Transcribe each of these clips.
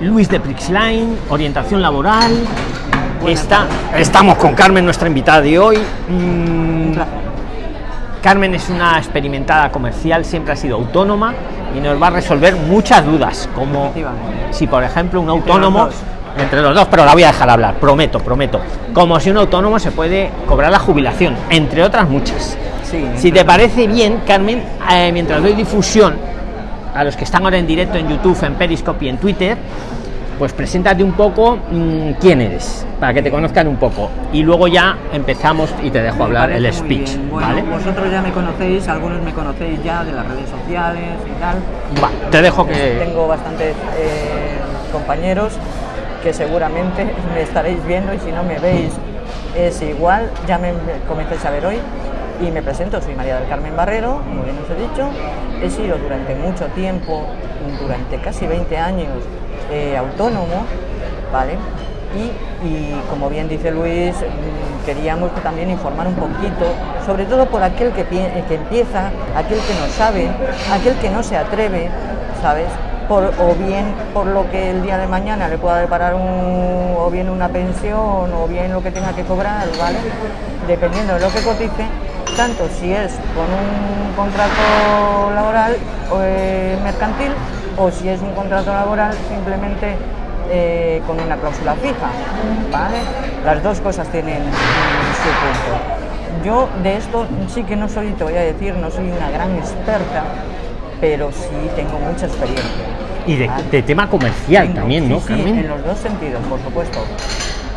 Luis de Prixline, orientación laboral. Está, estamos con Carmen, nuestra invitada de hoy. Mm, Carmen es una experimentada comercial, siempre ha sido autónoma y nos va a resolver muchas dudas, como si por ejemplo un autónomo entre los dos, pero la voy a dejar hablar, prometo, prometo. Como si un autónomo se puede cobrar la jubilación, entre otras muchas. si te parece bien, Carmen, eh, mientras doy difusión a los que están ahora en directo en YouTube, en Periscope y en Twitter, pues preséntate un poco mmm, quién eres, para que te conozcan un poco. Y luego ya empezamos y te dejo hablar el speech. Bueno, ¿vale? Vosotros ya me conocéis, algunos me conocéis ya de las redes sociales y tal. Va, te dejo que... Tengo bastantes eh, compañeros que seguramente me estaréis viendo y si no me veis es igual, ya me comencéis a ver hoy y me presento, soy María del Carmen Barrero, como bien os he dicho, he sido durante mucho tiempo, durante casi 20 años, eh, autónomo, ¿vale? Y, y, como bien dice Luis, mm, queríamos también informar un poquito, sobre todo por aquel que, que empieza, aquel que no sabe, aquel que no se atreve, ¿sabes? Por, o bien por lo que el día de mañana le pueda deparar un, o bien una pensión o bien lo que tenga que cobrar, ¿vale? Dependiendo de lo que cotice, tanto si es con un contrato laboral eh, mercantil o si es un contrato laboral simplemente eh, con una cláusula fija, ¿vale? Las dos cosas tienen su punto. Yo de esto sí que no soy, te voy a decir, no soy una gran experta, pero sí tengo mucha experiencia. Y de, de tema comercial tengo, también, sí, ¿no, sí, Carmen? en los dos sentidos, por supuesto.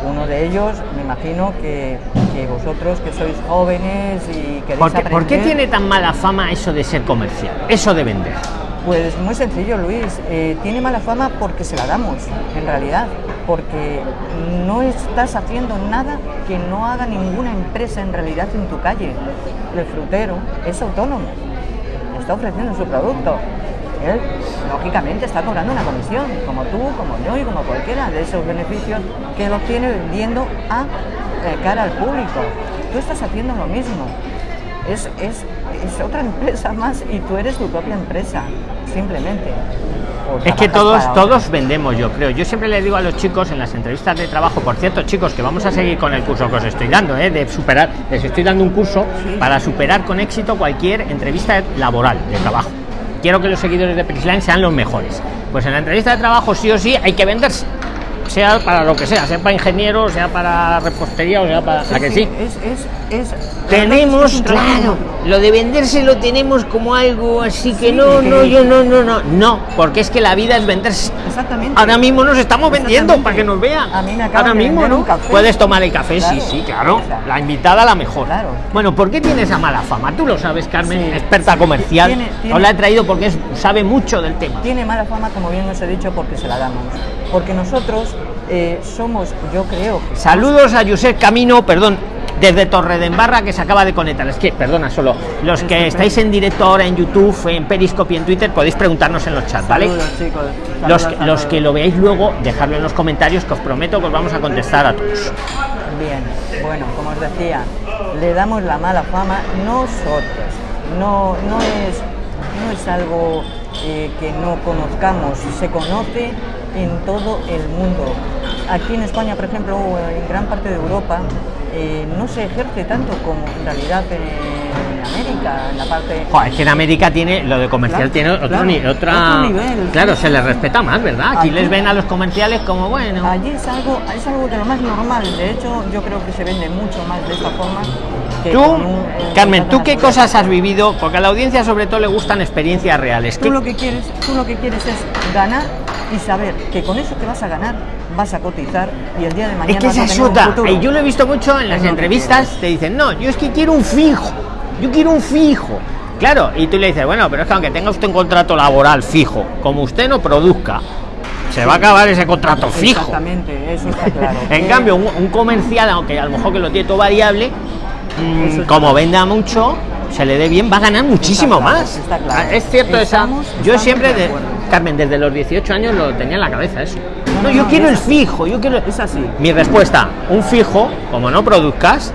Uno de ellos, me imagino que, que vosotros que sois jóvenes y queréis ¿Por qué, aprender... ¿Por qué tiene tan mala fama eso de ser comercial? Eso de vender. Pues muy sencillo, Luis. Eh, tiene mala fama porque se la damos, en realidad. Porque no estás haciendo nada que no haga ninguna empresa en realidad en tu calle. El frutero es autónomo, está ofreciendo su producto. Él, lógicamente, está cobrando una comisión, como tú, como yo y como cualquiera de esos beneficios que él obtiene vendiendo a eh, cara al público. Tú estás haciendo lo mismo. Es, es, es otra empresa más y tú eres tu propia empresa, simplemente. Es que todos, todos vendemos, yo creo. Yo siempre les digo a los chicos en las entrevistas de trabajo, por cierto, chicos, que vamos a seguir con el curso que os estoy dando, ¿eh? de superar, les estoy dando un curso Sí. para superar con éxito cualquier entrevista laboral de trabajo. Quiero que los seguidores de Prixline sean los mejores. Pues en la entrevista de trabajo sí o sí hay que venderse. Sea para lo que sea, sea para ingeniero, sea para repostería o sea para... ¿A que sí? Es, es, es, tenemos es claro lo de venderse lo tenemos como algo así que Sí, no que- no yo no no no no porque es que la vida es venderse Exactamente. ahora mismo nos estamos vendiendo para que nos vean A mí me ahora de mismo no un café. puedes tomar el café sí Claro. sí claro la invitada la mejor Claro. bueno ¿por qué tiene esa mala fama tú lo sabes Carmen Sí. experta comercial Tiene- tiene- os la he traído porque es- sabe mucho del tema Tiene mala fama, como bien os he dicho, porque se la damos. Porque nosotros eh, somos, yo creo que... Saludos a Josep Camino, perdón, desde Torredembarra que se acaba de conectar. Es que, perdona, solo los que estáis en directo ahora en YouTube, en Periscope y en Twitter, podéis preguntarnos en los chats, ¿vale? Saludos, chicos. Los, que lo veáis luego, dejadlo en los comentarios que os prometo que os vamos a contestar a todos. Bien, bueno, como os decía, le damos la mala fama nosotros. No, no, es, no es algo eh, que no conozcamos, se conoce en todo el mundo. Aquí en España, por ejemplo, o en gran parte de Europa, eh, no se ejerce tanto como en realidad en, en América, en la parte... Joder, es que en América tiene lo de comercial Claro, tiene otro, claro, ni- otra otro nivel, claro sí, se les respeta más verdad aquí Aquí- les ven a los comerciales como bueno Allí es algo, es algo de lo más normal. De hecho, yo creo que se vende mucho más de esta forma. Tú un, eh, Carmen tú qué cosas has vivido porque a la audiencia sobre todo le gustan experiencias reales Tú ¿Qué- lo que quieres, tú lo que quieres es ganar y saber que con eso que vas a ganar vas a cotizar y el día de mañana Es que esa es otra. yo lo he visto mucho en las entrevistas. Te dicen, no, yo es que quiero un fijo. Yo quiero un fijo. Claro, y tú le dices, bueno, pero es que aunque tenga usted un contrato laboral fijo, como usted no produzca, se va a acabar ese contrato fijo. Exactamente, eso está claro. En cambio, un, un comercial, aunque a lo mejor que lo tiene todo variable, mm, como venda mucho, se le dé bien, va a ganar muchísimo más. está claro. Es cierto, Estamos- esa. Yo siempre, de. Carmen, desde los 18 años lo tenía en la cabeza eso. No, yo no, quiero el fijo, yo quiero. Es así. Mi respuesta, un fijo, como no produzcas,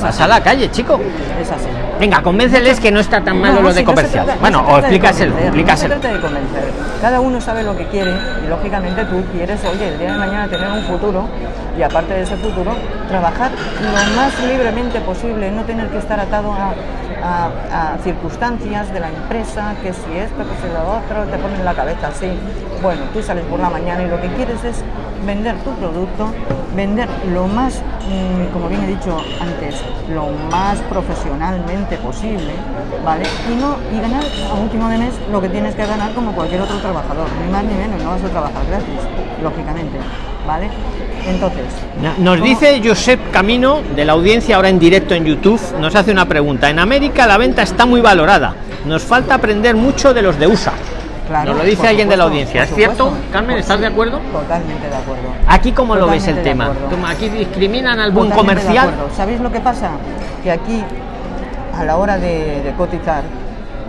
Vas a la calle, chico. Es así. Venga, convénceles que no está tan malo No, lo de comercial. trata- no bueno, o explícaselo, explícaselo. De convencer. Cada uno sabe lo que quiere y lógicamente tú quieres, oye, el día de mañana tener un futuro y aparte de ese futuro, trabajar lo más libremente posible, no tener que estar atado a, a- circunstancias de la empresa, que si esto, que si lo otro, te ponen la cabeza así. Bueno, tú sales por la mañana y lo que quieres es vender tu producto, vender lo más, mm, como bien he dicho antes, lo más profesionalmente posible, ¿vale? Y no y ganar a último de mes lo que tienes que ganar como cualquier otro trabajador, ni más ni menos, no vas a trabajar gratis, lógicamente, ¿vale? Entonces, Nos ¿cómo? dice Josep Camino de la audiencia ahora en directo en YouTube, nos hace una pregunta. En América la venta está muy valorada. Nos falta aprender mucho de los de USA. Claro, Nos lo dice alguien de la audiencia. ¿Es cierto? supuesto. Carmen, ¿estás sí, de acuerdo? Totalmente de acuerdo. Aquí cómo lo ves el tema. Aquí discriminan al buen de comercial. ¿Sabéis lo que pasa? Que aquí, a la hora de, de cotizar,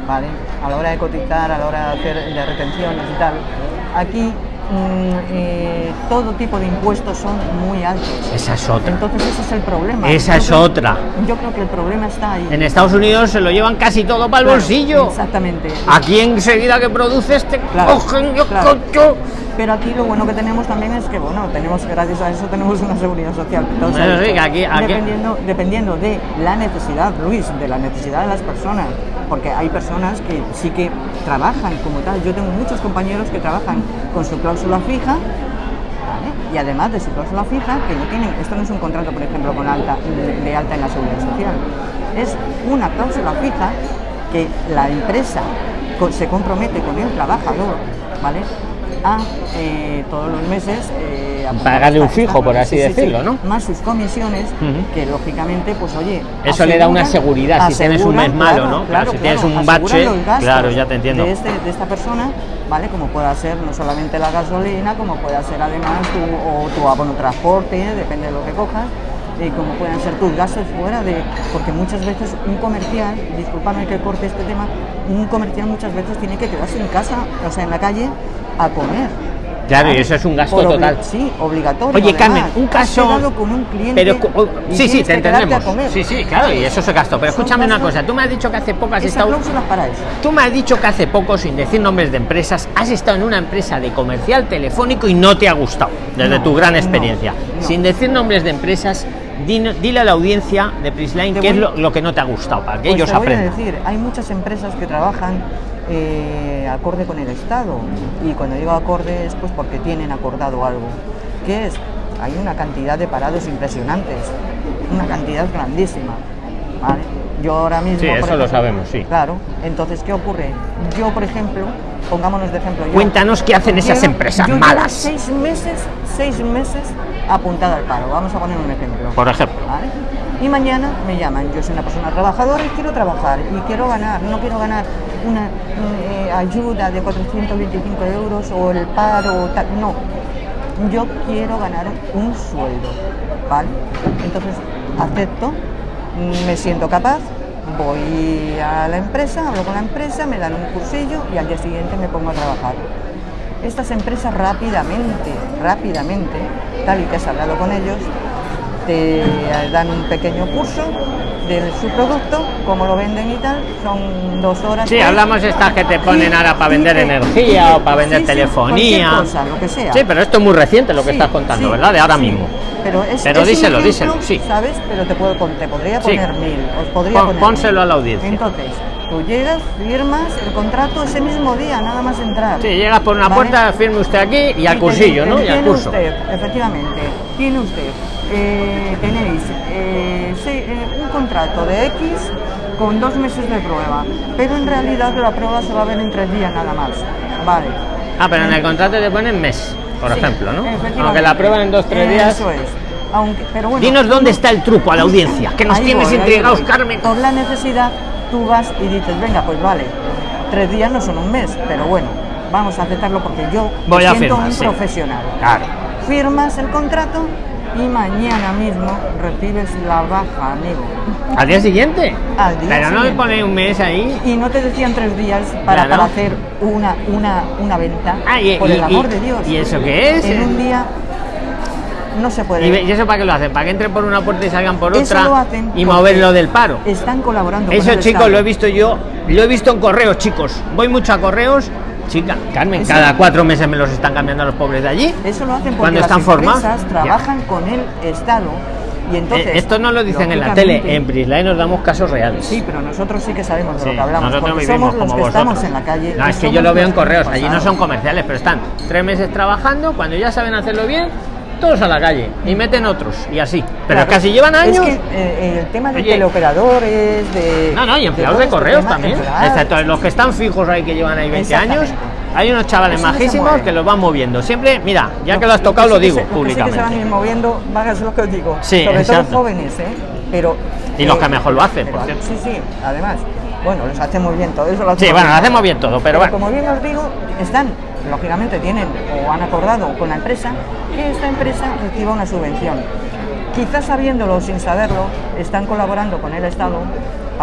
¿vale? A la hora de cotizar, a la hora de hacer de retenciones y tal, aquí eh, todo tipo de impuestos son muy altos. Esa es otra. Entonces ese es el problema. Esa es otra. Yo creo que el problema está ahí. En Estados Unidos se lo llevan casi todo para el Claro, bolsillo. Exactamente. Aquí enseguida que produces te Claro, cogen yo claro. cocho. Pero aquí lo bueno que tenemos también es que, bueno, tenemos, gracias a eso tenemos una seguridad social. Entonces, Bueno, sí, que aquí- aquí- Dependiendo, dependiendo de la necesidad, Luis, de la necesidad de las personas, porque hay personas que sí que trabajan como tal. Yo tengo muchos compañeros que trabajan con su cláusula fija, ¿vale? y además de su cláusula fija, que no tienen, esto no es un contrato, por ejemplo, con alta, de, de alta en la seguridad social, es una cláusula fija que la empresa se compromete con el trabajador, ¿vale? A eh, todos los meses eh, Pagarle un fijo, por así sí, sí, decirlo, sí, ¿no? Más sus comisiones, que lógicamente, pues oye. Eso le da una aseguran- seguridad si tienes un mes malo, claro, ¿no? Claro, si tienes un bache, claro, ya te entiendo. De, este, de esta persona, ¿vale? Como pueda ser no solamente la gasolina, como pueda ser además tu, o tu abono transporte, depende de lo que cojas, y como puedan ser tus gastos fuera de. Porque muchas veces un comercial, discúlpame que corte este tema, un comercial muchas veces tiene que quedarse en casa, o sea, en la calle, a comer. Claro, y eso es un gasto total. Sí, obligatorio. Oye, Carmen, además. un caso. quedado con un cliente. Pero, sí, sí, te entendemos. Sí, sí, claro, y eso se gastó. Pero Son escúchame una cosa. Tú me has dicho que hace poco has estado. cláusula es para eso. Tú me has dicho que hace poco, sin decir nombres de empresas, has estado en una empresa de comercial telefónico y no te ha gustado, desde No, tu gran no, experiencia. no. Sin decir nombres de empresas, dile a la audiencia de Prisline qué es lo, lo que no te ha gustado, para que Pues ellos te voy a aprendan. decir, hay muchas empresas que trabajan eh, acorde con el Estado. Y cuando digo acorde es pues porque tienen acordado algo. ¿Qué es? Hay una cantidad de parados impresionantes, una cantidad grandísima. ¿vale? Yo ahora mismo. Sí, eso lo sabemos, sí. Claro. Entonces, ¿qué ocurre? Yo, por ejemplo, pongámonos de ejemplo. yo- Cuéntanos qué hacen esas llevo- empresas yo malas. Seis meses, seis meses apuntada al paro. Vamos a poner un ejemplo. Por ejemplo. ¿vale? Y mañana me llaman, yo soy una persona trabajadora y quiero trabajar y quiero ganar, no quiero ganar una eh, ayuda de 425 euros o el paro o tal, no, yo quiero ganar un sueldo, ¿vale? Entonces acepto, me siento capaz, voy a la empresa, hablo con la empresa, me dan un cursillo y al día siguiente me pongo a trabajar. Estas empresas rápidamente, rápidamente, tal y que has hablado con ellos, te dan un pequeño curso de su producto, cómo lo venden y tal, son dos horas. Sí, hablamos estas que te ponen ahora para vender energía o para vender telefonía. cosa, lo que sea. Sí, pero esto es muy reciente lo que estás contando, ¿verdad? De ahora mismo. Pero, es, Pero es díselo, ejemplo, díselo, sí. ¿Sabes? Pero te, puedo, te podría poner mil. Os podría Pon- poner pónselo mil. a la audiencia. Entonces, tú llegas, firmas el contrato ese mismo día, nada más entrar. Sí, llegas por una ¿Vale? puerta, firme usted aquí y al cursillo, ¿no? Y al curso. usted, efectivamente, tiene usted, eh, tenéis eh, eh, un contrato de X con dos meses de prueba, pero en realidad la prueba se va a ver en tres días nada más. Vale. Ah, pero en el contrato te ponen mes, por Sí, ejemplo, ¿no? Aunque la prueban en dos, tres días. Eso es. Aunque, pero bueno, Dinos dónde está el truco a la audiencia, que nos tienes voy, intrigados. Carmen. Por la necesidad, tú vas y dices, venga, pues vale, tres días no son un mes, pero bueno, vamos a aceptarlo porque yo Voy a siento firmar, un sí. profesional. Claro. Firmas el contrato y mañana mismo recibes la baja, amigo. ¿Al día siguiente? Al día pero no me siguiente. pone un mes ahí. Y no te decían tres días para, Claro. para hacer una, una, una venta. Ah, y- por y- el amor y- de Dios. ¿y eso qué es? En un día no se puede. ¿Y, eso para qué lo hacen? ¿Para que entren por una puerta y salgan por Eso otra lo hacen y porque mover lo del paro? Están colaborando con Eso, el chicos, Estado. lo he visto yo, lo he visto en correos, chicos. Voy mucho a correos. Chica, Carmen, Eso- cada cuatro meses me los están cambiando a los pobres de allí. Eso lo hacen porque Cuando las están formados. empresas trabajan con el Estado y entonces. Eh, esto no lo dicen en la tele, en Prislay nos damos casos reales. Sí, pero nosotros sí que sabemos de Sí, lo que hablamos. nosotros vivimos somos los como que estamos vosotros. en la calle. No, es que yo lo veo en correos, allí no son comerciales, pero están tres meses trabajando, cuando ya saben hacerlo bien, todos a la calle y meten otros y así. Pero Claro, casi llevan años. Es que eh, el tema de Oye. teleoperadores, de. No, no, y empleados de correos también. Excepto los que están fijos ahí que llevan ahí 20 años. Hay unos chavales no majísimos que los van moviendo. Siempre, mira, ya Lo- que lo has tocado, lo sí digo se- sí que se van públicamente. moviendo, hacer lo que os digo. Sí, Sobre exacto. todo jóvenes, ¿eh? Pero. Y los eh, que mejor lo hacen, pero- por cierto. Sí, sí, además. Bueno, los hacemos bien todo eso. Lo Sí, bueno, bien. hacemos bien todo, pero bueno. como bien os digo, están, lógicamente tienen o han acordado con la empresa que esta empresa reciba una subvención. Quizás sabiéndolo o sin saberlo, están colaborando con el Estado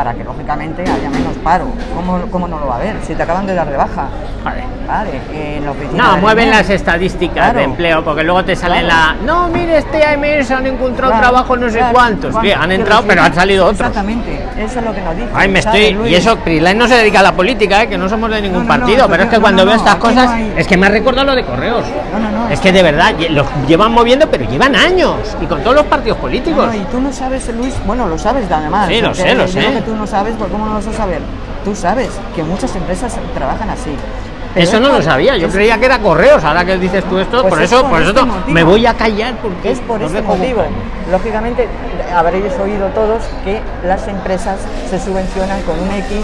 para que lógicamente haya menos paro. ¿Cómo, cómo no lo va a haber? Si te acaban de dar de baja. Joder. Vale, en la oficina. No, mueven las estadísticas Claro. de empleo, porque luego te salen Claro. la. No, mire, este AMS han encontrado Claro, trabajo no sé cuántos. ¿cuántos? Bien, han entrado, pero han salido otros. Exactamente, eso es lo que nos dice. Ay, me ¿sabes, estoy. Luis? Y eso, Prisline no se dedica a la política, ¿eh? que no somos de ningún No, no, no, partido, pero es que cuando veo estas cosas, hay- es que me ha recordado lo de correos. No, no, no. Es que de verdad, los llevan moviendo, pero llevan años. Y con todos los partidos políticos. No, y tú no sabes, Luis, bueno, lo sabes además. Sí, lo sé, lo sé. Tú no sabes, pues ¿cómo no lo vas a saber? Tú sabes que muchas empresas trabajan así. Pero Eso es no lo sabía, yo creía que era correos. Ahora que dices tú esto, Pues por es eso, por por eso este motivo. me voy a callar porque Es por os este motivo. buscar. Lógicamente, habréis oído todos que las empresas se subvencionan con un X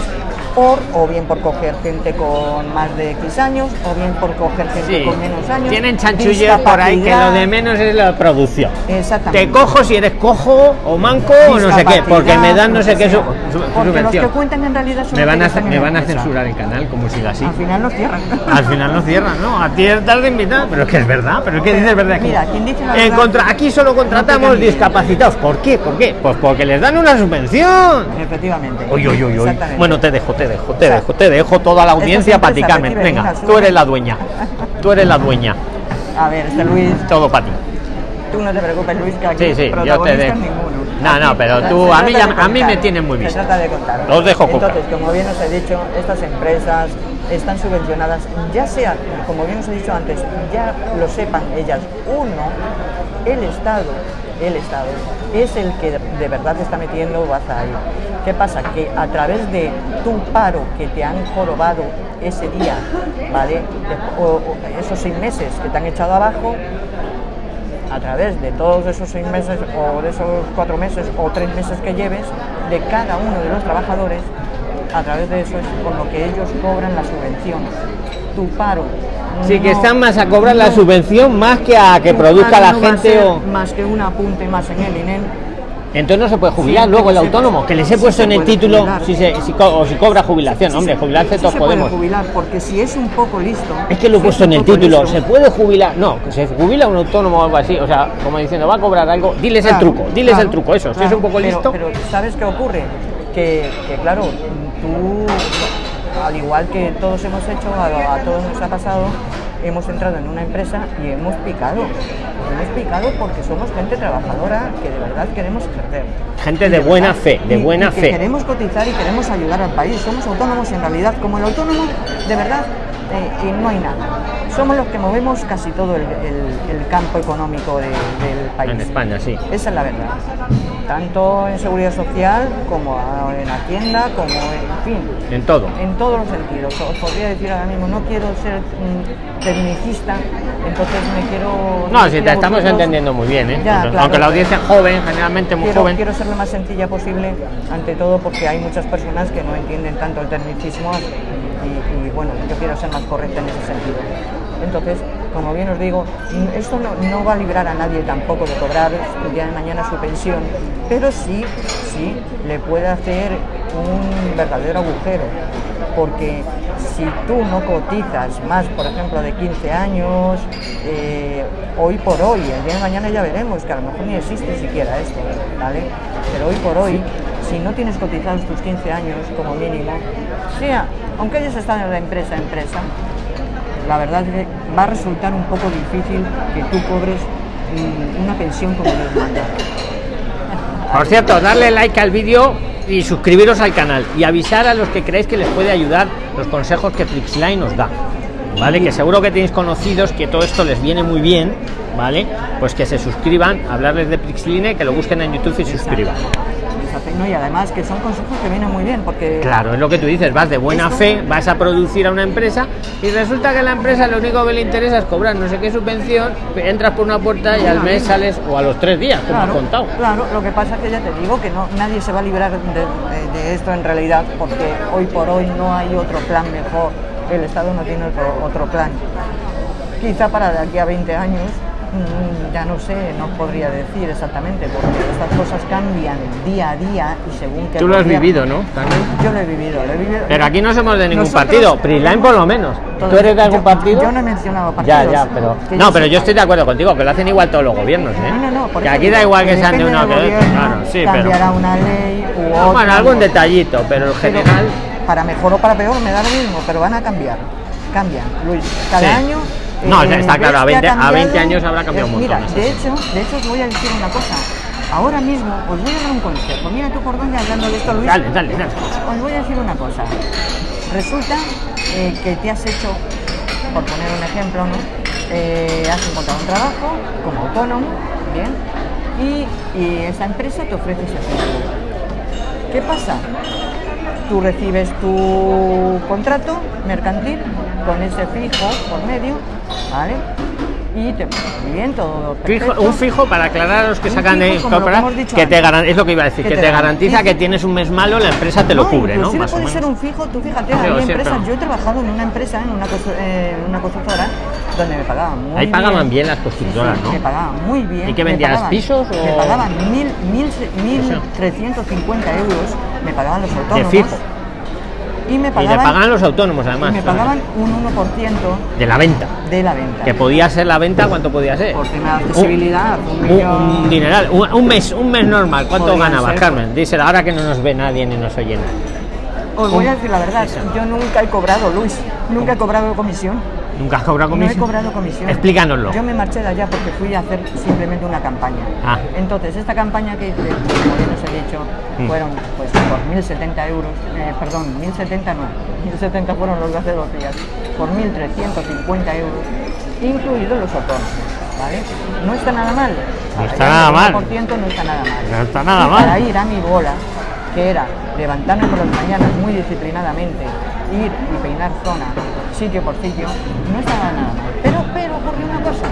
por, o bien por coger gente con más de X años, o bien por coger gente Sí, con menos años. tienen chanchullos por ahí que lo de menos es la producción. Exactamente. Te cojo si eres cojo o manco o no sé qué, porque me dan no sé qué su- su- Porque los que cuentan en realidad son Me van a, me van a censurar el canal como siga así. Al final los cierran. Al final no cierran, ¿no? A ti es tarde invitar, pero es que es verdad, pero es que dices verdad aquí. Mira, quien dice la verdad- contra- aquí solo contratamos No discapacitados. ¿Por qué? ¿Por qué? Pues porque les dan una subvención. Efectivamente. Uy, uy, uy. Bueno, te dejo, te dejo, te O sea, dejo, te dejo toda la audiencia para ti, Carmen. Venga, tú eres la dueña. Tú eres la dueña. A ver, este Luis, Todo para ti. tú no te preocupes, Luis, que aquí Sí, sí, yo te dejo. ninguno. No, Aquí no, pero se tú- a mí ya- de a mí me tienes muy Se visto. trata de contar. Os dejo. Entonces, como bien os he dicho, estas empresas están subvencionadas, ya sea, como bien os he dicho antes, ya lo sepan ellas, uno, el Estado, el Estado, es el que de- de verdad te está metiendo baza ahí. ¿Qué pasa? Que a través de tu paro que te han jorobado ese día, ¿vale? De- o- o esos seis meses que te han echado abajo, a través de todos esos seis meses o de esos cuatro meses o tres meses que lleves de cada uno de los trabajadores, a través de eso es con lo que ellos cobran la subvención. Tu paro. Sí, que están más a cobrar la subvención más que a que produzca la no gente o. Más que un apunte más en el INEM. Entonces no se puede jubilar Sí, luego el autónomo, que les he puesto en el título jubilar. si, se, si co- o si cobra jubilación. Hombre, jubilarse todos se puede podemos. jubilar, porque si es un poco listo. Es que lo he puesto es en el título, listo, ¿se puede jubilar? No, que se jubila un autónomo o algo así, o sea, como diciendo, va a cobrar algo, diles el truco, diles el truco, eso, si es un poco pero- listo. Pero, ¿sabes qué ocurre? Que, que, claro, tú, al igual que todos hemos hecho, a, a todos nos ha pasado, hemos entrado en una empresa y hemos picado. Hemos picado porque somos gente trabajadora que de verdad queremos ejercer. Gente Y de buena verdad, fe, de y- buena y que fe. Queremos cotizar y queremos ayudar al país. Somos autónomos en realidad. Como el autónomo, de verdad, eh, eh, no hay nada. Somos los que movemos casi todo el, el- el campo económico de- del país. En España, sí. Esa es la verdad. Tanto en seguridad social como en Hacienda, como en fin, En todo. en todos los sentidos. Os podría decir ahora mismo, no quiero ser mm, tecnicista, entonces me quiero... No, si te estamos vosotros. entendiendo muy bien, ¿eh? Ya, Aunque la audiencia es joven, generalmente muy Quiero, joven. quiero ser lo más sencilla posible, ante todo porque hay muchas personas que no entienden tanto el tecnicismo y, y, bueno, yo quiero ser más correcta en ese sentido. Entonces, como bien os digo, esto no, va a librar a nadie tampoco de cobrar el día de mañana su pensión, pero sí, sí le puede hacer un verdadero agujero, porque si tú no cotizas más, por ejemplo, de 15 años, eh, hoy por hoy, el día de mañana ya veremos, que a lo mejor ni existe siquiera esto, ¿vale? Pero hoy por hoy, si no tienes cotizados tus 15 años como mínimo, sea, aunque ellos están en la empresa empresa, la verdad es que va a resultar un poco difícil que tú cobres mm, una pensión como Dios manda. Por cierto, darle like al vídeo y suscribiros al canal y avisar a los que creéis que les puede ayudar los consejos que Flixline nos da. ¿Vale? Que seguro que tenéis conocidos que todo esto les viene muy bien, ¿vale? Pues que se suscriban, hablarles de Prixline, que lo busquen en YouTube y suscriban. ¿No? Y además que son consejos que vienen muy bien porque Claro, es lo que tú dices, vas de buena Esto- fe, vas a producir a una empresa y resulta que a la empresa lo único que le interesa es cobrar no sé qué subvención, entras por una puerta y al mes sales o a los tres días, como has Claro, contado. claro, lo que pasa es que ya te digo que no, nadie se va a librar de, de- de esto en realidad, porque hoy por hoy no hay otro plan mejor, el Estado no tiene otro, otro plan. Quizá para de aquí a 20 años, ya no sé, no podría decir exactamente, porque estas cosas cambian día a día y según que... Tú lo has vivido, ¿no? Carmen? Yo lo he vivido, lo he vivido. Pero aquí no somos de ningún Nosotros- partido, Prisline por lo menos. ¿Tú eres de algún Yo- partido? Yo no he mencionado partidos. Ya, ya, pero. No, pero sé- yo estoy de acuerdo contigo, que lo hacen igual todos los gobiernos, ¿eh? No, no, no, por que aquí da igual que sean de uno que de otro. gobierno, Claro, sí, pero. una ley u otra. Bueno, algún detallito, pero en pero general. para mejor o para peor me da lo mismo, pero van a cambiar. Cambian, Luis. Cada Sí. año. No, ya está claro, a que ha 20 a 20 cambiado- años habrá cambiado eh, un montón, Mira, de hecho, de hecho os voy a decir una cosa. Ahora mismo os voy a dar un consejo. Mira tú por dónde hablando de esto, Luis. Dale, dale, dale. Os voy a decir una cosa. Resulta eh, que te has hecho, por poner un ejemplo, ¿no? Eh, has encontrado un trabajo como autónomo, bien, y, y esa empresa te ofrece ese servicio. ¿Qué pasa? Tú recibes tu contrato mercantil con ese fijo por medio, ¿vale? Y te bien, todo Fijo- un fijo para aclarar a los que Un sacan de lo que te antes. es lo que iba a decir, Que que te te garantiza garantiza. que tienes un mes malo, la empresa te lo No, cubre, ¿no? Más o puede ser menos. un fijo, tú fíjate, siempre, empresas, yo he trabajado en una empresa, en una, eh, una constructora, donde me pagaban muy Ahí pagaban bien las constructoras, Sí, sí, ¿no? Me pagaban muy bien. ¿Y qué vendías, pagaban- pisos Me pagaban mil, mil, mil Eso. 350 euros, me pagaban los autónomos. fijo. Y me Y le pagaban, los autónomos, y además. me pagaban un 1% De la venta. de la venta. Que podía ser la venta, ¿cuánto podía ser? Por tema de accesibilidad, un Un, millón- un dineral, un, un mes, un mes normal. ¿Cuánto ganabas. Carmen? Díselo, ahora que no nos ve nadie ni nos oye nadie. Os voy a decir la verdad, yo nunca he cobrado, Luis, nunca he cobrado comisión. ¿Nunca has cobrado No comisión? he cobrado comisión. Explícanoslo. Yo me marché de allá porque fui a hacer simplemente una campaña. Ah. Entonces, esta campaña que hice, como bien os he dicho, Mm. fueron pues por 1.070 euros, eh, perdón, 1.070 no, 1.070 fueron los de dos días, por 1.350 euros, incluidos los autónomos. ¿Vale? No está nada mal. No está nada al mal. 1% no está nada mal. No está nada Y mal. Para ir a mi bola, que era levantarme por las mañanas muy disciplinadamente, ir y peinar zona, sitio por sitio, no estaba nada mal. Pero, pero ocurrió una cosa.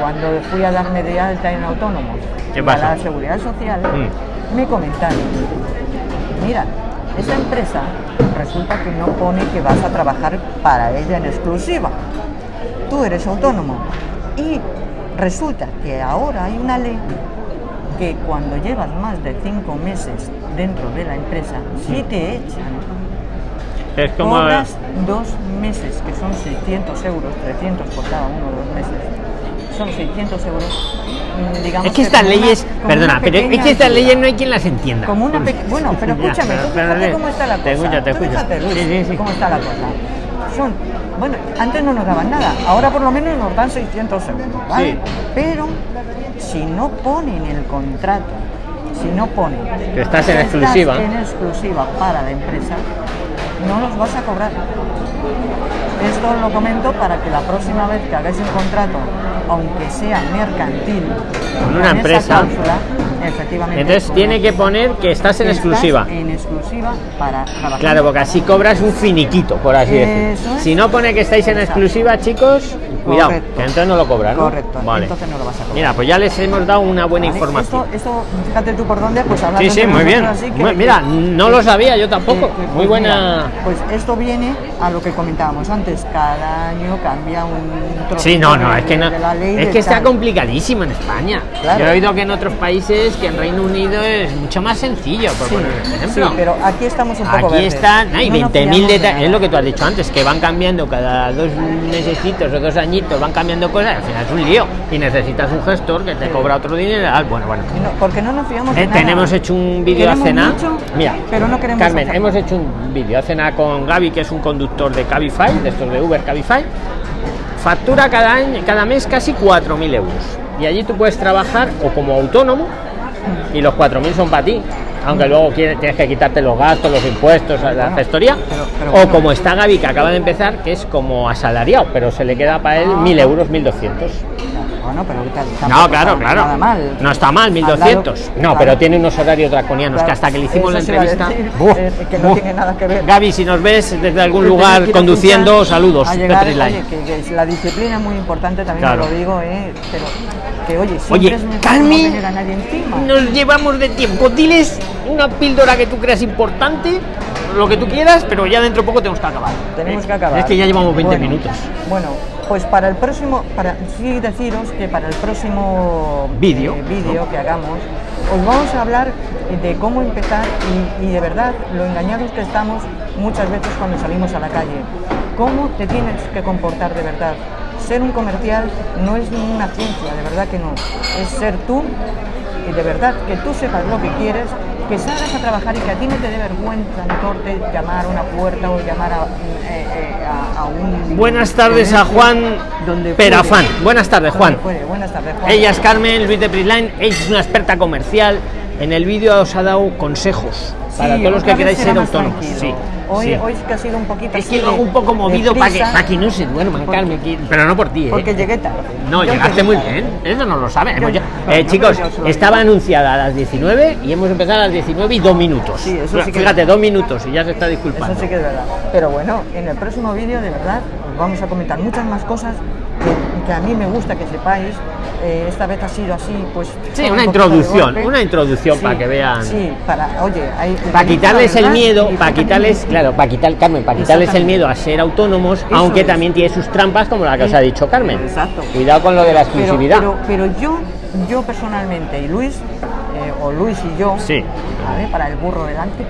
Cuando fui a darme de alta en autónomos ¿Qué y a la seguridad social, Mm. me comentaron, mira, esa empresa resulta que no pone que vas a trabajar para ella en exclusiva. Tú eres autónomo. Y resulta que ahora hay una ley que cuando llevas más de cinco meses dentro de la empresa, si te echan, Es como. cobras dos meses, que son 600 euros, 300 por cada uno de los meses. Son 600 euros. mm, Digamos Es que estas una- leyes, perdona, pero es que estas leyes no hay quien las entienda. Como una peque- Bueno, pero Ya, escúchame, pero- tú pero fíjate cómo está la cosa. Te escucho, te escucho. fíjate, Luis, Sí, sí, sí. cómo está la cosa. Son, bueno, antes no nos daban nada, ahora por lo menos nos dan 600 euros, ¿vale? Sí. Pero si no ponen el contrato, si no ponen Que estás en exclusiva. en exclusiva para la empresa, no los vas a cobrar. Esto lo comento para que la próxima vez que hagáis un contrato, aunque sea mercantil, Con una esa empresa, cláusula, efectivamente. Entonces tiene que poner que estás en Estás exclusiva. En exclusiva para trabajar. Claro, porque así cobras un finiquito, por así decirlo. Si no pone que estáis en Exacto. exclusiva, chicos, cuidado, Correcto. que entonces no lo cobran. ¿no? Correcto, Vale. entonces no lo vas a cobrar. Mira, pues ya les hemos dado una buena ¿Vale? información. Esto, esto, fíjate tú por dónde, pues hablando Sí, sí, muy bien. así, que- Mira, no lo sabía yo tampoco. Muy pues buena. mira, pues esto viene a lo que comentábamos antes. Cada año cambia un trocito Sí, no, no, de- es que no, de la ley es que está complicadísimo en España. Claro. Yo he oído que en otros países, que en Reino Unido es mucho más sencillo, por Sí, poner un sí, ejemplo. pero aquí estamos un poco Aquí verdes. están, hay No nos 20.000 fiamos de detalles, es lo que tú has dicho antes, que van cambiando cada dos mesecitos o dos añitos, van cambiando cosas, al final es un lío. Y necesitas un gestor que te Sí. cobra otro dinero. ah, Bueno, bueno. No, porque no nos fiamos de Eh, nada. tenemos hecho un vídeo nada. mucho, Mira, pero no queremos Carmen, hacer hemos hecho un vídeo hace nada con Gaby, que es un conductor de Cabify, de estos de Uber Cabify. Factura cada año, cada mes casi 4.000 euros. Y allí tú puedes trabajar o como autónomo y los 4.000 son para ti. Aunque luego tienes que quitarte los gastos, los impuestos, la gestoría. pero- pero o bueno. como está Gaby, que acaba de empezar, que es como asalariado, pero se le queda para él 1.000 euros, 1.200. Bueno, pero No, claro, claro. Nada mal. No está mal, Al 1200. lado- no, claro, pero tiene unos horarios draconianos que hasta que le hicimos la eso entrevista. decir, ¡buh! eh, que no tiene nada que ver. Gaby, si nos ves desde algún lugar conduciendo, saludos. llegar, oye, que, que la disciplina es muy importante, también Claro. lo digo, eh, pero que oye, siempre Oye, es mejor no Carmen, tener a nadie encima. nos llevamos de tiempo. Diles una píldora que tú creas importante, lo que tú quieras, pero ya dentro de poco tenemos que acabar. Tenemos que acabar. Es que ya llevamos 20 Bueno, minutos. Bueno, pues para el próximo, para sí deciros que para el próximo Vídeo, eh, vídeo que hagamos, os vamos a hablar de cómo empezar y, y de verdad lo engañados que estamos muchas veces cuando salimos a la calle. Cómo te tienes que comportar de verdad. Ser un comercial no es ninguna ciencia, de verdad que no. Es ser tú y de verdad que tú sepas lo que quieres, que salgas a trabajar y que a ti no te dé vergüenza corte llamar a una puerta o llamar a, eh, eh, a- a un... Buenas tardes a Juan donde Perafán. Buenas tardes, Juan. Buenas tardes, Juan. Ella es Carmen Luis de Prisline, ella es una experta comercial. En el vídeo os ha dado consejos para todos los que queráis ser autónomos. Sí, Hoy, sí. hoy que ha sido un poquito Es así que de- un poco movido para que, prisa, pa' que no se duerman, Carmen, pero no por ti, ¿eh? Porque llegué tarde. No, Yo llegaste muy bien, eso no lo. Yo- bueno, Eh, chicos, estaba anunciada a las 19 y hemos empezado a las 19 y dos minutos. Sí, eso sí que- Fíjate, dos minutos y ya se está disculpando. Eso sí que es verdad. Pero bueno, en el próximo vídeo, de verdad, os vamos a comentar muchas más cosas que, que a mí me gusta que sepáis. Eh, esta vez ha sido así, pues. Sí, una introducción, una introducción Sí, para que vean. Sí, para, oye, hay. Para quitarles el miedo, para quitarles, claro, para quitar, Carmen, para quitarles el miedo a ser autónomos, Eso aunque es. también tiene sus trampas, como la que os ha dicho Carmen. Exacto. Cuidado con lo de la Pero, exclusividad. pero, pero yo, yo personalmente, y Luis, eh, o Luis y yo, Sí. ¿vale? para el burro delante,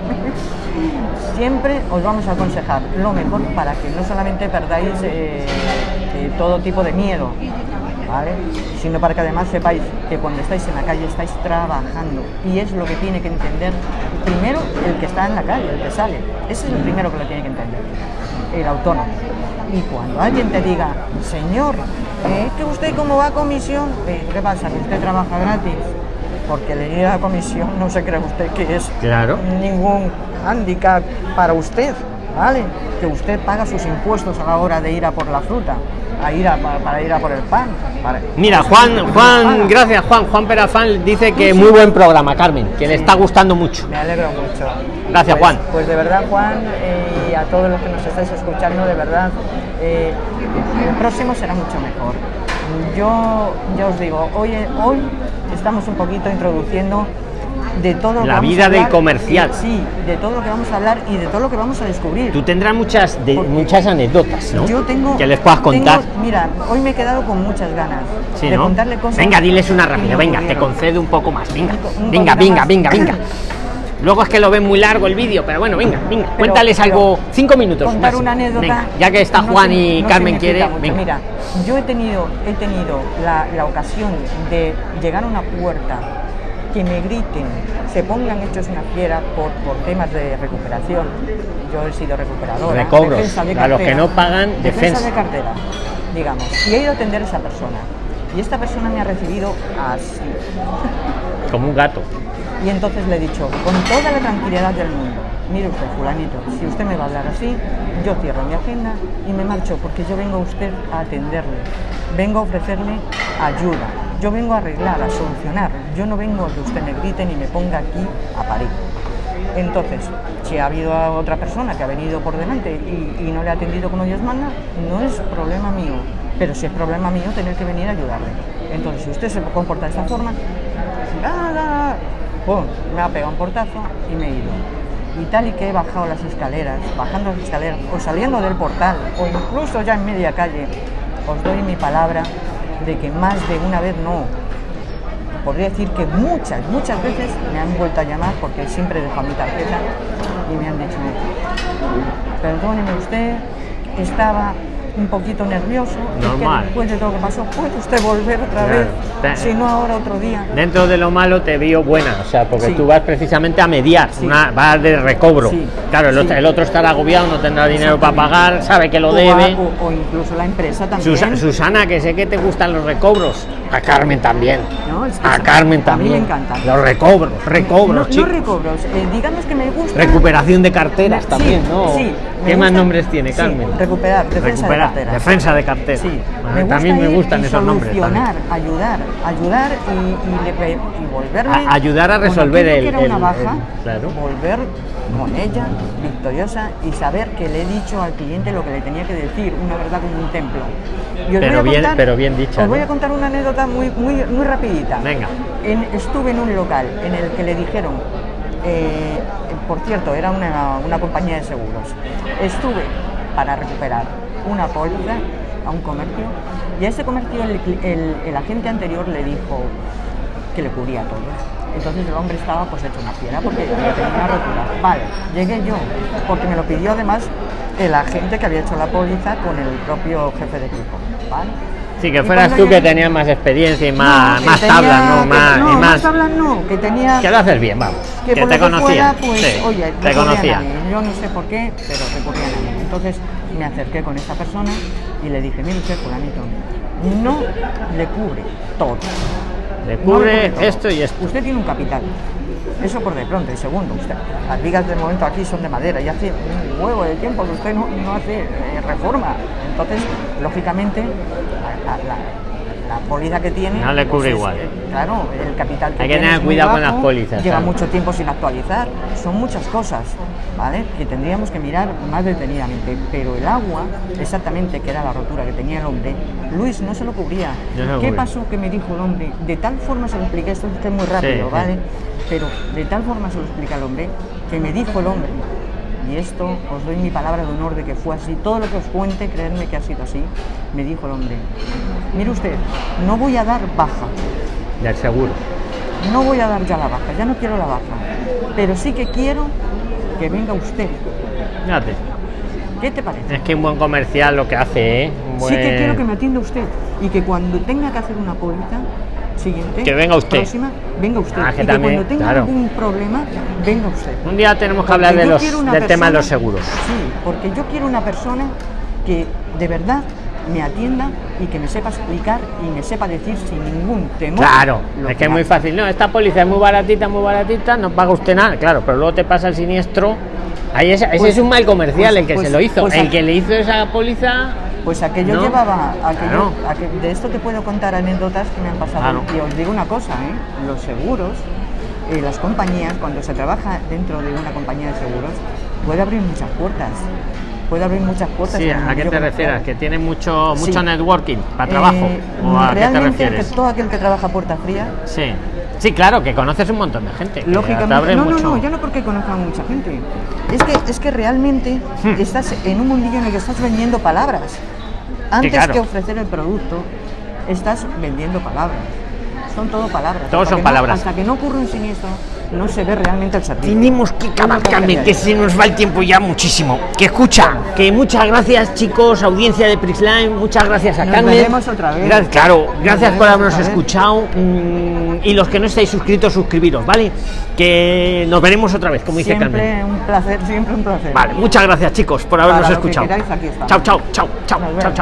siempre os vamos a aconsejar lo mejor para que no solamente perdáis eh, eh, todo tipo de miedo, ¿vale? sino para que además sepáis que cuando estáis en la calle estáis trabajando y es lo que tiene que entender primero el que está en la calle, el que sale. Ese es el primero que lo tiene que entender, el autónomo. Y cuando alguien te diga, señor, eh, que usted como va a comisión, Eh, ¿qué pasa? Que usted trabaja gratis. Porque el ir a comisión no se cree usted que es Claro. ningún hándicap para usted, ¿vale? Que usted paga sus impuestos a la hora de ir a por la fruta, a ir a, para, ir a por el pan. para- Mira, Juan, Juan, gracias Juan, Juan Perafán dice que muy buen programa, Carmen, que le está gustando mucho. Me alegro mucho. Gracias, Pues- Juan. Pues de verdad, Juan, eh, y a todos los que nos estáis escuchando, de verdad, eh, el próximo será mucho mejor. Yo ya os digo, hoy, hoy estamos un poquito introduciendo de todo lo que La vamos a vida del comercial. sí, de todo lo que vamos a hablar y de todo lo que vamos a descubrir. Tú tendrás muchas, de, muchas anécdotas, ¿no? Yo tengo. que les puedas contar. tengo- mira, hoy me he quedado con muchas ganas Sí, de ¿no? contarle cosas. Venga, diles una que rápida, venga, te concedo un poco más, venga, Un po- un venga, venga, más. venga, venga. Luego es que lo ven muy largo el vídeo, pero bueno, venga, venga, Pero- cuéntales pero algo, cinco minutos. Contar una anécdota. Venga, ya que está no Juan y no Carmen quiere, mucho. venga. Mira, yo he tenido, he tenido la, la ocasión de llegar a una puerta que me griten, se pongan hechos una fiera por, por temas de recuperación. Yo he sido recuperadora. Recobros. defensa de A los que cartera, no pagan, defensa defensa. de cartera, digamos. Y he ido a atender a esa persona. Y esta persona me ha recibido así. Como un gato. Y entonces le he dicho, con toda la tranquilidad del mundo, mire usted, fulanito, si usted me va a hablar así, yo cierro mi agenda y me marcho, porque yo vengo a usted a atenderle, vengo a ofrecerle ayuda, yo vengo a arreglar, a solucionar, yo no vengo a que usted me grite ni me ponga aquí a parir. Entonces, si ha habido a otra persona que ha venido por delante y, no le ha atendido como Dios manda, no es problema mío, pero si es problema mío tener que venir a ayudarle. Entonces, si usted se comporta de esta forma, ¡ah, me ha pegado un portazo y me he ido. Y tal y que he bajado las escaleras, bajando las escaleras, o saliendo del portal, o incluso ya en media calle, os doy mi palabra de que más de una vez no, podría decir que muchas, muchas veces me han vuelto a llamar porque siempre dejo mi tarjeta y me han dicho, perdóneme usted, estaba un poquito nervioso. es que Normal. después de todo lo que pasó, puede usted volver otra vez. Si no, ahora otro día. Dentro de lo malo te vio buena, o sea, porque Sí. tú vas precisamente a mediar, Sí. una, vas de recobro. Sí. Claro, el, otro, el otro estará agobiado, no tendrá dinero para pagar, sabe que lo debe. O, o incluso la empresa también. Susa- Susana, que sé que te gustan los recobros. A Carmen también. No, es que a Carmen a mí me también. encanta. Los recobros, recobros, no, no chicos. recobros, eh, digamos que me gusta. Recuperación de carteras también, ¿no? sí, ¿Qué más nombres tiene, sí, Carmen? recuperar, defensa Recuperar, de cartera. defensa de cartera. Sí, A mí también me gustan esos nombres. también. solucionar, ayudar, ayudar y, y, y volverme. A- ayudar a resolver el- que era el- una baja, el- claro. volver con ella victoriosa y saber que le he dicho al cliente lo que le tenía que decir, una verdad como un templo. Y os Pero voy a bien- pero bien dicha, Os voy ¿no? a contar una anécdota muy, muy, muy rapidita. Venga. En- estuve en un local en el que le dijeron, eh, por cierto, era una, una compañía de seguros. Estuve para recuperar una póliza a un comercio y a ese comercio el, el- el agente anterior le dijo que le cubría todo. Entonces el hombre estaba pues hecho una fiera porque tenía una rotura. Vale, llegué yo, porque me lo pidió además el agente que había hecho la póliza con el propio jefe de equipo. ¿vale? Sí, que fueras tú que tenías más experiencia y más, más tenía- tablas, ¿no? Más, no, y más. tablas no, que tenía Que lo haces bien, vamos. que, te que conocía. fuera, pues, sí, oye, te conocía. Yo no sé por qué, pero recurrían a mí. Entonces me acerqué con esta persona y le dije, mire usted, fulanito, no le cubre todo. Le No cubre todo. esto y esto. Usted tiene un capital. Eso por de pronto. Y segundo, usted, las vigas de momento aquí son de madera y hace un huevo de tiempo que usted no, hace eh, reforma. Entonces, lógicamente, la- la póliza que tiene. No le cubre es, igual. eh, claro, el capital que Hay que tener cuidado con las pólizas, Lleva mucho tiempo sin actualizar. Son muchas cosas, ¿vale? Que tendríamos que mirar más detenidamente. Pero el agua, exactamente, que era la rotura que tenía el hombre, Luis no se lo cubría. No lo ¿Qué pasó que me dijo el hombre? De tal forma se lo expliqué, esto es muy rápido, sí. ¿vale? Pero de tal forma se lo explica el hombre, que me dijo el hombre, y esto os doy mi palabra de honor de que fue así, todo lo que os cuente, creedme que ha sido así, me dijo el hombre, mire usted, no voy a dar baja, Del seguro. no voy a dar ya la baja, ya no quiero la baja, pero sí que quiero que venga usted. Fíjate. ¿Qué te parece? Es que un buen comercial lo que hace, ¿eh? Sí que quiero que me atienda usted y que cuando tenga que hacer una póliza siguiente, Que venga usted. próxima, venga usted. Ah, que y que también, cuando tenga claro. algún problema, venga usted. Un día tenemos que Porque hablar de los, del tema de los seguros. Sí, porque yo quiero una persona que de verdad me atienda y que me sepa explicar y me sepa decir sin ningún temor. Claro, lo es que es muy fácil. No, esta póliza es muy baratita, muy baratita, no paga usted nada. Claro, pero luego te pasa el siniestro. Ahí ese, ese Pues- es un mal comercial pues- el que pues- se lo hizo. pues el que le hizo esa póliza. Pues aquello ¿No? llevaba, aquello, Claro. aqu- de esto te puedo contar anécdotas que me han pasado. Claro. Y os digo una cosa, ¿eh? los seguros, eh, las compañías, cuando se trabaja dentro de una compañía de seguros, puede abrir muchas puertas. Puede abrir muchas puertas. Sí, ¿a qué te refieres? ¿Que tiene mucho, mucho Sí. networking para Eh, trabajo? ¿O a qué te refieres? que todo aquel que trabaja puerta fría, Sí. Sí, claro, que conoces un montón de gente. lógicamente. No, mucho. no, no, ya no porque conozca a mucha gente. Es que, es que realmente Hmm. estás en un mundillo en el que estás vendiendo palabras. Antes claro. que ofrecer el producto, estás vendiendo palabras. Son todo palabras. Todos son no- palabras. hasta que no ocurre un siniestro, no se ve realmente el servicio. Tenemos que acabar, Carmen, que se nos va el tiempo ya muchísimo. Que escucha, que muchas gracias, chicos, audiencia de Prisline, muchas gracias a Nos Carmen. veremos otra vez. Gra- claro, Nos gracias por habernos escuchado. mm, y los que no estáis suscritos, suscribiros, ¿vale? Que nos veremos otra vez, como dice Carmen. Siempre un placer, siempre un placer. Vale, muchas gracias, chicos, por habernos escuchado. queráis. Chao, chao, chao, chao, chao.